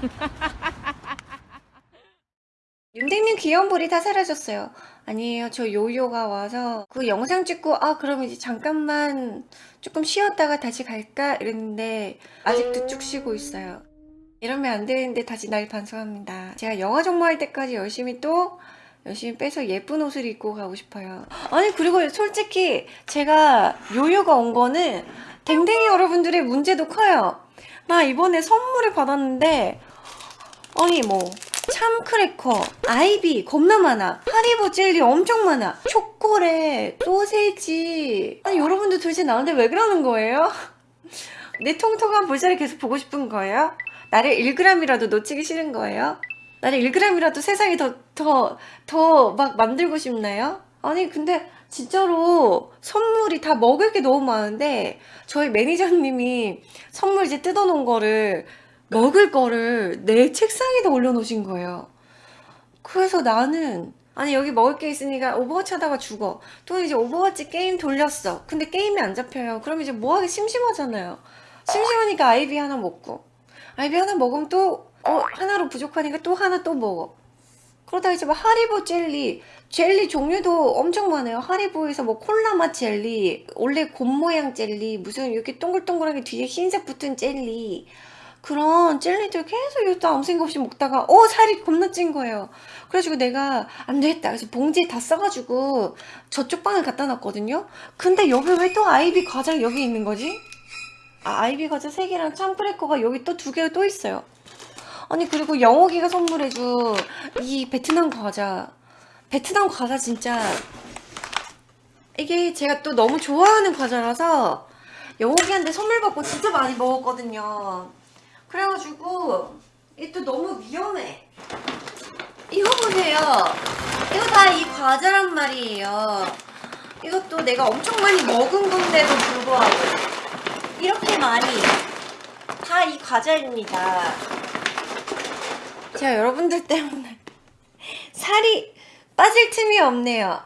윤댕님 귀여운 볼이 다 사라졌어요. 아니에요. 저 요요가 와서 그 영상 찍고 아 그럼 이제 잠깐만 조금 쉬었다가 다시 갈까 이랬는데 아직도 쭉 쉬고 있어요. 이러면 안 되는데 다시 날 반성합니다. 제가 영화 정모할 때까지 열심히 또 열심히 빼서 예쁜 옷을 입고 가고 싶어요. 아니 그리고 솔직히 제가 요요가 온 거는 댕댕이 여러분들의 문제도 커요. 나 이번에 선물을 받았는데 아니 뭐 참크래커, 아이비 겁나 많아 하리보 젤리 엄청 많아 초콜릿, 소세지 아니 여러분들 도대체 나한테 왜 그러는 거예요? 내 통통한 볼살을 계속 보고 싶은 거예요? 나를 1g이라도 놓치기 싫은 거예요? 나를 1g이라도 세상에 더, 더, 더 막 만들고 싶나요? 아니, 근데 진짜로 선물이 다 먹을 게 너무 많은데 저희 매니저님이 선물 이제 뜯어놓은 거를 먹을 거를 내 책상에다 올려놓으신 거예요. 그래서 나는 아니 여기 먹을 게 있으니까 오버워치 하다가 죽어. 또 이제 오버워치 게임 돌렸어. 근데 게임이 안 잡혀요. 그럼 이제 뭐하기 심심하잖아요. 심심하니까 아이비 하나 먹고. 아이비 하나 먹으면 또 어, 하나로 부족하니까 또 하나 또 먹어. 그러다 이제 막 하리보 젤리. 젤리 종류도 엄청 많아요. 하리보에서 뭐 콜라 맛 젤리 원래 곰 모양 젤리 무슨 이렇게 동글동글하게 뒤에 흰색 붙은 젤리 그런 젤리들 계속 이것도 아무 생각 없이 먹다가 어 살이 겁나 찐 거예요. 그래가지고 내가 안 되겠다. 그래서 봉지에 다 싸가지고 저쪽 방에 갖다 놨거든요. 근데 여기 왜 또 아이비 과자 여기 있는 거지? 아 아이비 과자 3개랑 참크래커가 여기 또 두 개가 또 있어요. 아니 그리고 영옥이가 선물해준 이 베트남 과자. 베트남 과자 진짜 이게 제가 또 너무 좋아하는 과자라서 영옥이한테 선물 받고 진짜 많이 먹었거든요 그래가지고 이게 또 너무 위험해. 이거 보세요. 이거 다 이 과자란 말이에요. 이것도 내가 엄청 많이 먹은 건데도 불구하고 이렇게 많이 다 이 과자입니다. 제가 여러분들 때문에 살이 빠질 틈이 없네요